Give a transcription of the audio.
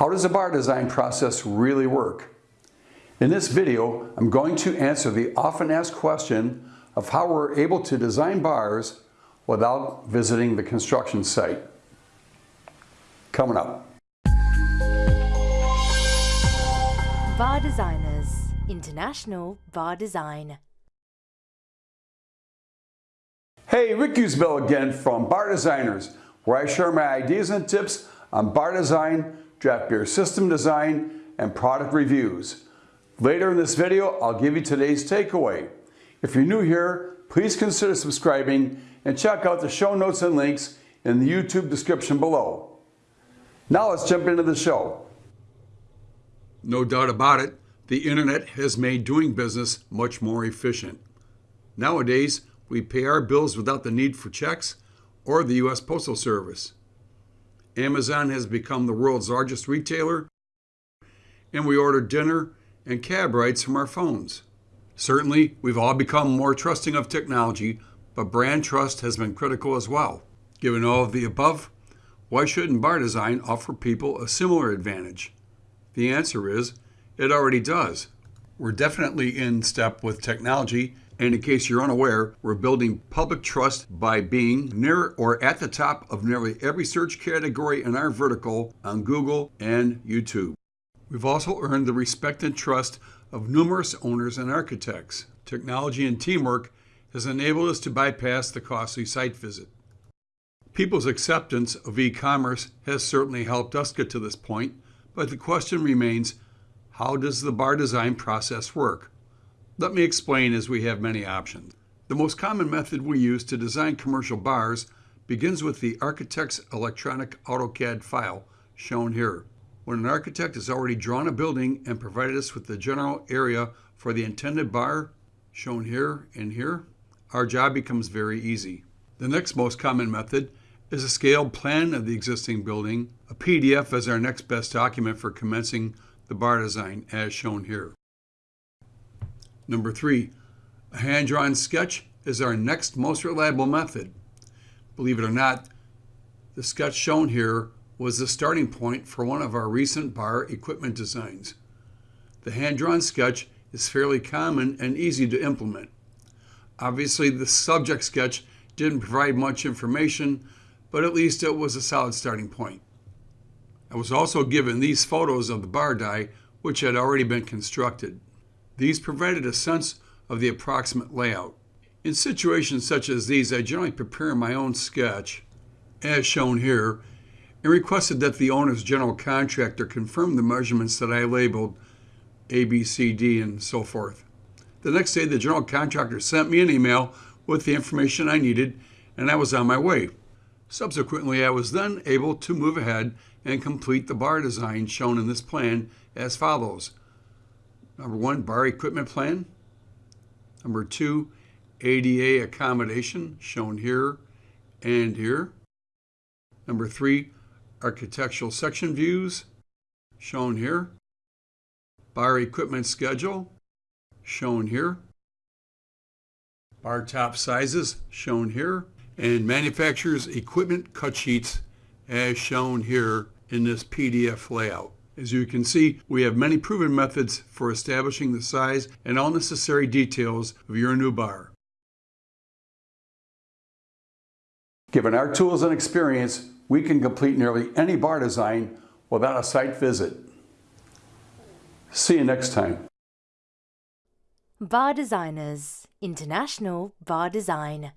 How does the bar design process really work? In this video, I'm going to answer the often asked question of how we're able to design bars without visiting the construction site. Coming up. Bar Designers International Bar Design. Hey, Rick Osbol again from Bar Designers, where I share my ideas and tips on bar design, draft beer system design, and product reviews. Later in this video, I'll give you today's takeaway. If you're new here, please consider subscribing and check out the show notes and links in the YouTube description below. Now let's jump into the show. No doubt about it, the internet has made doing business much more efficient. Nowadays, we pay our bills without the need for checks or the U.S. Postal Service. Amazon has become the world's largest retailer, and we order dinner and cab rides from our phones. Certainly, we've all become more trusting of technology, but brand trust has been critical as well. Given all of the above, why shouldn't bar design offer people a similar advantage? The answer is, it already does. We're definitely in step with technology and in case you're unaware, we're building public trust by being near or at the top of nearly every search category in our vertical on Google and YouTube. We've also earned the respect and trust of numerous owners and architects. Technology and teamwork has enabled us to bypass the costly site visit. People's acceptance of e-commerce has certainly helped us get to this point, but the question remains, how does the bar design process work? Let me explain as we have many options. The most common method we use to design commercial bars begins with the architect's electronic AutoCAD file, shown here. When an architect has already drawn a building and provided us with the general area for the intended bar, shown here and here, our job becomes very easy. The next most common method is a scaled plan of the existing building, a PDF as our next best document for commencing the bar design as shown here. Number three, a hand-drawn sketch is our next most reliable method. Believe it or not, the sketch shown here was the starting point for one of our recent bar equipment designs. The hand-drawn sketch is fairly common and easy to implement. Obviously, the subject sketch didn't provide much information, but at least it was a solid starting point. I was also given these photos of the bar die, which had already been constructed. These provided a sense of the approximate layout. In situations such as these, I generally prepare my own sketch, as shown here, and requested that the owner's general contractor confirm the measurements that I labeled A, B, C, D, and so forth. The next day, the general contractor sent me an email with the information I needed, and I was on my way. Subsequently, I was then able to move ahead and complete the bar design shown in this plan as follows. Number one, bar equipment plan. Number two, ADA accommodation shown here and here. Number three, architectural section views shown here. Bar equipment schedule shown here. Bar top sizes shown here. And manufacturer's equipment cut sheets as shown here in this PDF layout. As you can see, we have many proven methods for establishing the size and all necessary details of your new bar. Given our tools and experience, we can complete nearly any bar design without a site visit. See you next time. Bar Designers International Bar Design